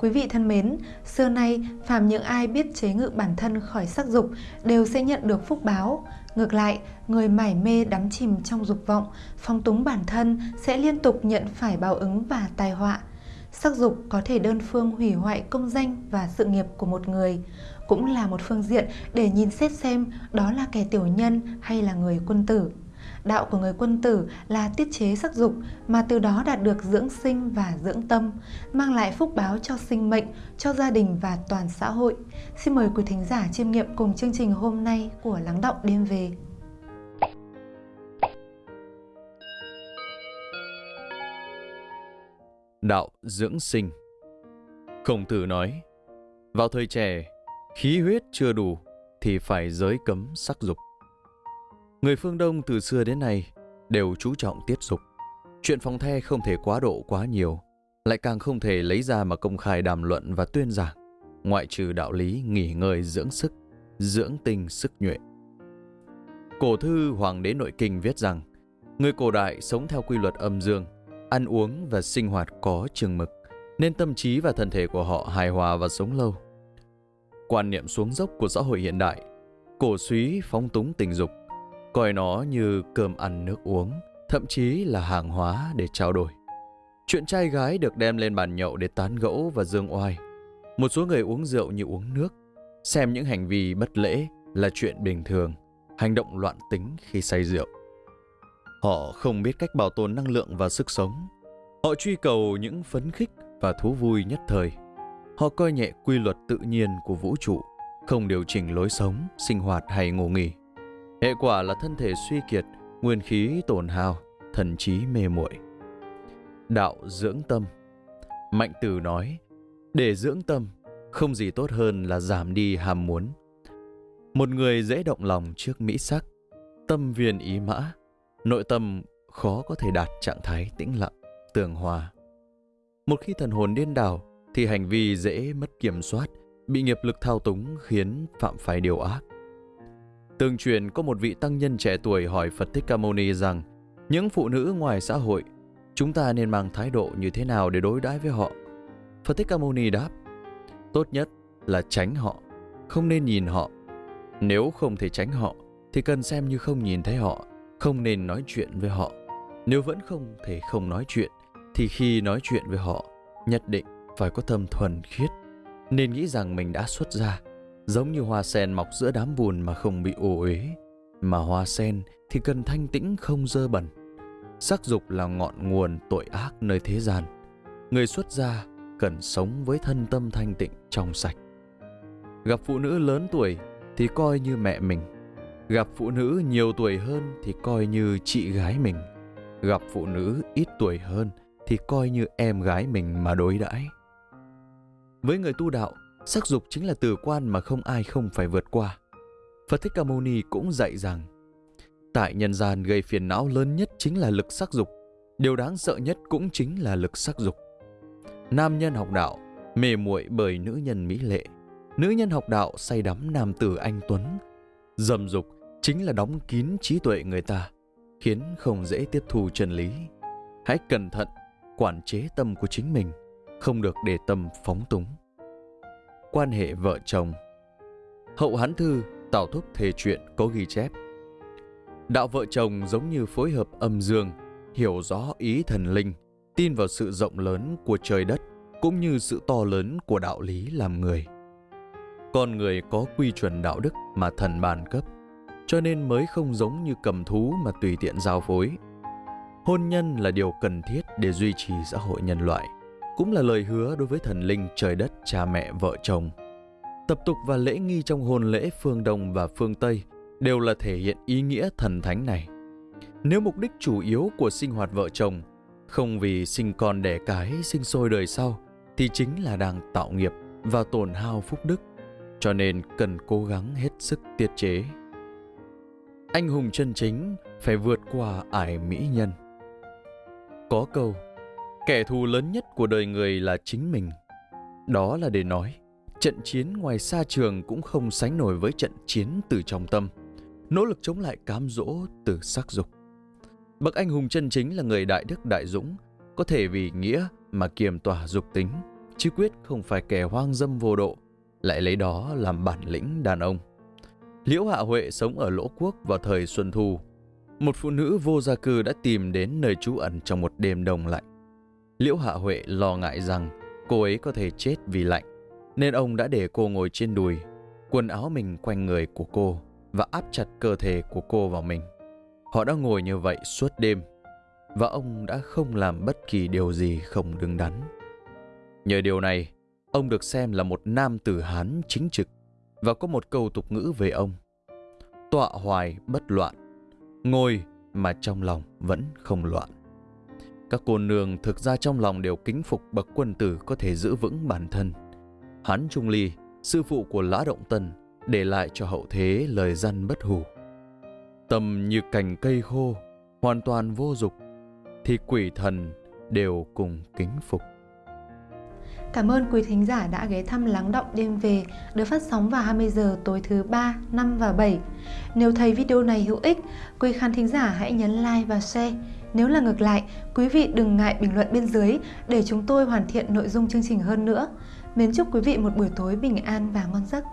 Quý vị thân mến, xưa nay phàm những ai biết chế ngự bản thân khỏi sắc dục đều sẽ nhận được phúc báo. Ngược lại, người mải mê đắm chìm trong dục vọng, phong túng bản thân sẽ liên tục nhận phải báo ứng và tai họa. Sắc dục có thể đơn phương hủy hoại công danh và sự nghiệp của một người, cũng là một phương diện để nhìn xét xem đó là kẻ tiểu nhân hay là người quân tử. Đạo của người quân tử là tiết chế sắc dục mà từ đó đạt được dưỡng sinh và dưỡng tâm, mang lại phúc báo cho sinh mệnh, cho gia đình và toàn xã hội. Xin mời quý thính giả chiêm nghiệm cùng chương trình hôm nay của Lắng Động Đêm Về. Đạo dưỡng sinh Khổng tử nói, vào thời trẻ, khí huyết chưa đủ thì phải giới cấm sắc dục. Người phương Đông từ xưa đến nay đều chú trọng tiết dục. Chuyện phòng the không thể quá độ quá nhiều, lại càng không thể lấy ra mà công khai đàm luận và tuyên giảng, ngoại trừ đạo lý nghỉ ngơi dưỡng sức, dưỡng tinh sức nhuệ. Cổ thư Hoàng đế Nội Kinh viết rằng, người cổ đại sống theo quy luật âm dương, ăn uống và sinh hoạt có chừng mực, nên tâm trí và thân thể của họ hài hòa và sống lâu. Quan niệm xuống dốc của xã hội hiện đại, cổ suý phóng túng tình dục, coi nó như cơm ăn nước uống, thậm chí là hàng hóa để trao đổi. Chuyện trai gái được đem lên bàn nhậu để tán gẫu và dương oai. Một số người uống rượu như uống nước, xem những hành vi bất lễ là chuyện bình thường, hành động loạn tính khi say rượu. Họ không biết cách bảo tồn năng lượng và sức sống. Họ truy cầu những phấn khích và thú vui nhất thời. Họ coi nhẹ quy luật tự nhiên của vũ trụ, không điều chỉnh lối sống, sinh hoạt hay ngủ nghỉ. Hệ quả là thân thể suy kiệt, nguyên khí tổn hao, thần trí mê muội. Đạo dưỡng tâm Mạnh Tử nói, để dưỡng tâm, không gì tốt hơn là giảm đi ham muốn. Một người dễ động lòng trước mỹ sắc, tâm viên ý mã, nội tâm khó có thể đạt trạng thái tĩnh lặng, tường hòa. Một khi thần hồn điên đảo, thì hành vi dễ mất kiểm soát, bị nghiệp lực thao túng khiến phạm phải điều ác. Tương truyền có một vị tăng nhân trẻ tuổi hỏi Phật Thích Ca Mâu Ni rằng những phụ nữ ngoài xã hội, chúng ta nên mang thái độ như thế nào để đối đãi với họ? Phật Thích Ca Mâu Ni đáp, tốt nhất là tránh họ, không nên nhìn họ. Nếu không thể tránh họ, thì cần xem như không nhìn thấy họ, không nên nói chuyện với họ. Nếu vẫn không thể không nói chuyện, thì khi nói chuyện với họ, nhất định phải có tâm thuần khiết, nên nghĩ rằng mình đã xuất gia Giống như hoa sen mọc giữa đám bùn mà không bị ô uế, mà hoa sen thì cần thanh tĩnh không dơ bẩn. Sắc dục là ngọn nguồn tội ác nơi thế gian. Người xuất gia cần sống với thân tâm thanh tịnh trong sạch. Gặp phụ nữ lớn tuổi thì coi như mẹ mình. Gặp phụ nữ nhiều tuổi hơn thì coi như chị gái mình. Gặp phụ nữ ít tuổi hơn thì coi như em gái mình mà đối đãi. Với người tu đạo, Sắc dục chính là từ quan mà không ai không phải vượt qua. Phật Thích Ca Mâu Ni cũng dạy rằng, tại nhân gian gây phiền não lớn nhất chính là lực sắc dục, điều đáng sợ nhất cũng chính là lực sắc dục. Nam nhân học đạo, mê muội bởi nữ nhân mỹ lệ, nữ nhân học đạo say đắm nam tử anh tuấn. Dâm dục chính là đóng kín trí tuệ người ta, khiến không dễ tiếp thu chân lý. Hãy cẩn thận, quản chế tâm của chính mình, không được để tâm phóng túng quan hệ vợ chồng. Hậu Hán Thư, Tào Thúc Thề Chuyện có ghi chép. Đạo vợ chồng giống như phối hợp âm dương, hiểu rõ ý thần linh, tin vào sự rộng lớn của trời đất cũng như sự to lớn của đạo lý làm người. Con người có quy chuẩn đạo đức mà thần bàn cấp, cho nên mới không giống như cầm thú mà tùy tiện giao phối. Hôn nhân là điều cần thiết để duy trì xã hội nhân loại – cũng là lời hứa đối với thần linh trời đất cha mẹ vợ chồng. Tập tục và lễ nghi trong hôn lễ phương Đông và phương Tây đều là thể hiện ý nghĩa thần thánh này. Nếu mục đích chủ yếu của sinh hoạt vợ chồng không vì sinh con đẻ cái sinh sôi đời sau thì chính là đang tạo nghiệp và tổn hao phúc đức, cho nên cần cố gắng hết sức tiết chế. Anh hùng chân chính phải vượt qua ải mỹ nhân. Có câu Kẻ thù lớn nhất của đời người là chính mình. Đó là để nói, trận chiến ngoài xa trường cũng không sánh nổi với trận chiến từ trong tâm, nỗ lực chống lại cám dỗ từ sắc dục. Bậc anh hùng chân chính là người đại đức đại dũng, có thể vì nghĩa mà kiềm tỏa dục tính, chứ quyết không phải kẻ hoang dâm vô độ, lại lấy đó làm bản lĩnh đàn ông. Liễu Hạ Huệ sống ở Lỗ Quốc vào thời Xuân Thu. Một phụ nữ vô gia cư đã tìm đến nơi trú ẩn trong một đêm đông lạnh. Liễu Hạ Huệ lo ngại rằng cô ấy có thể chết vì lạnh, nên ông đã để cô ngồi trên đùi, quần áo mình quanh người của cô và áp chặt cơ thể của cô vào mình. Họ đã ngồi như vậy suốt đêm, và ông đã không làm bất kỳ điều gì không đứng đắn. Nhờ điều này, ông được xem là một nam tử Hán chính trực và có một câu tục ngữ về ông. Tọa hoài bất loạn, ngồi mà trong lòng vẫn không loạn. Các cô nương thực ra trong lòng đều kính phục bậc quân tử có thể giữ vững bản thân. Hán Trung Ly, sư phụ của Lã Động Tân, để lại cho hậu thế lời dân bất hủ. Tâm như cành cây khô, hoàn toàn vô dục, thì quỷ thần đều cùng kính phục. Cảm ơn quý thính giả đã ghé thăm Lắng Động Đêm Về được phát sóng vào 20 giờ tối thứ 3, 5 và 7. Nếu thấy video này hữu ích, quý khán thính giả hãy nhấn like và share. Nếu là ngược lại, quý vị đừng ngại bình luận bên dưới để chúng tôi hoàn thiện nội dung chương trình hơn nữa. Mến chúc quý vị một buổi tối bình an và ngon giấc.